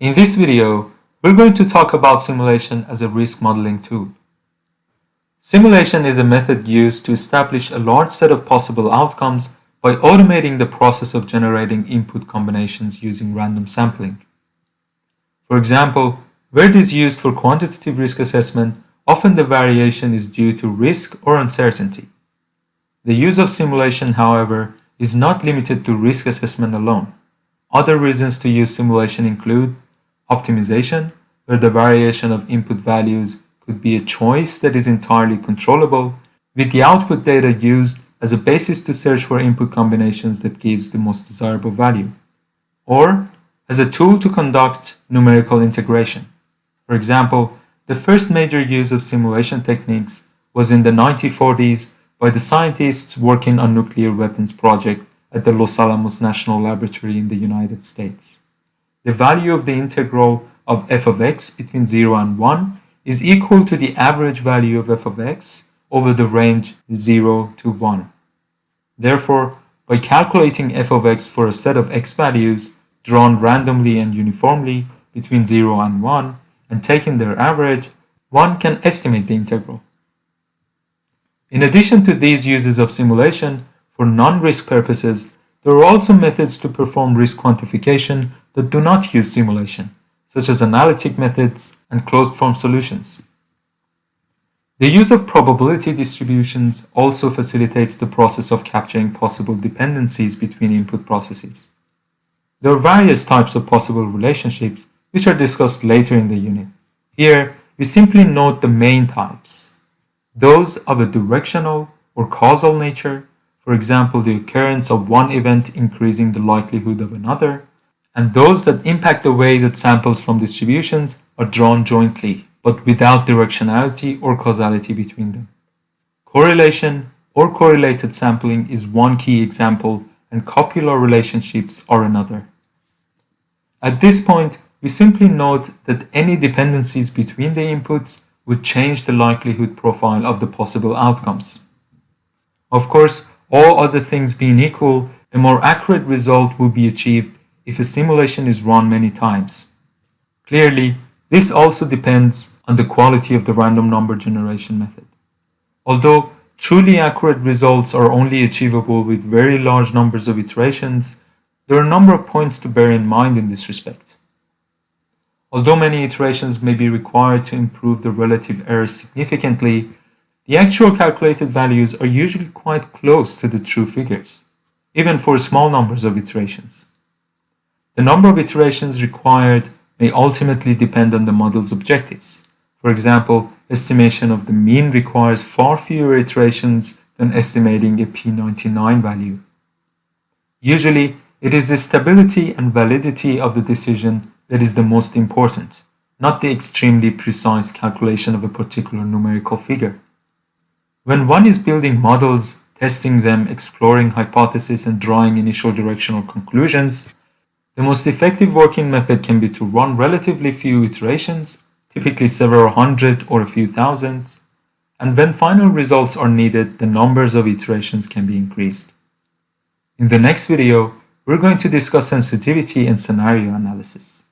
In this video, we're going to talk about simulation as a risk modeling tool. Simulation is a method used to establish a large set of possible outcomes by automating the process of generating input combinations using random sampling. For example, where it is used for quantitative risk assessment, often the variation is due to risk or uncertainty. The use of simulation, however, is not limited to risk assessment alone. Other reasons to use simulation include optimization, where the variation of input values could be a choice that is entirely controllable, with the output data used as a basis to search for input combinations that gives the most desirable value, or as a tool to conduct numerical integration. For example, the first major use of simulation techniques was in the 1940s by the scientists working on nuclear weapons project at the Los Alamos National Laboratory in the United States. The value of the integral of f of x between 0 and 1 is equal to the average value of f of x over the range 0 to 1. Therefore, by calculating f of x for a set of x values drawn randomly and uniformly between 0 and 1 and taking their average, one can estimate the integral. In addition to these uses of simulation, for non-risk purposes, there are also methods to perform risk quantification that do not use simulation, such as analytic methods and closed-form solutions. The use of probability distributions also facilitates the process of capturing possible dependencies between input processes. There are various types of possible relationships, which are discussed later in the unit. Here, we simply note the main types. Those of a directional or causal nature, for example, the occurrence of one event increasing the likelihood of another, and those that impact the way that samples from distributions are drawn jointly, but without directionality or causality between them. Correlation or correlated sampling is one key example and copula relationships are another. At this point, we simply note that any dependencies between the inputs would change the likelihood profile of the possible outcomes. Of course, all other things being equal, a more accurate result will be achieved if a simulation is run many times. Clearly, this also depends on the quality of the random number generation method. Although truly accurate results are only achievable with very large numbers of iterations, there are a number of points to bear in mind in this respect. Although many iterations may be required to improve the relative error significantly, the actual calculated values are usually quite close to the true figures, even for small numbers of iterations. The number of iterations required may ultimately depend on the model's objectives. For example, estimation of the mean requires far fewer iterations than estimating a P99 value. Usually, it is the stability and validity of the decision that is the most important, not the extremely precise calculation of a particular numerical figure. When one is building models, testing them, exploring hypotheses, and drawing initial directional conclusions, the most effective working method can be to run relatively few iterations, typically several hundred or a few thousands, and when final results are needed, the numbers of iterations can be increased. In the next video, we're going to discuss sensitivity and scenario analysis.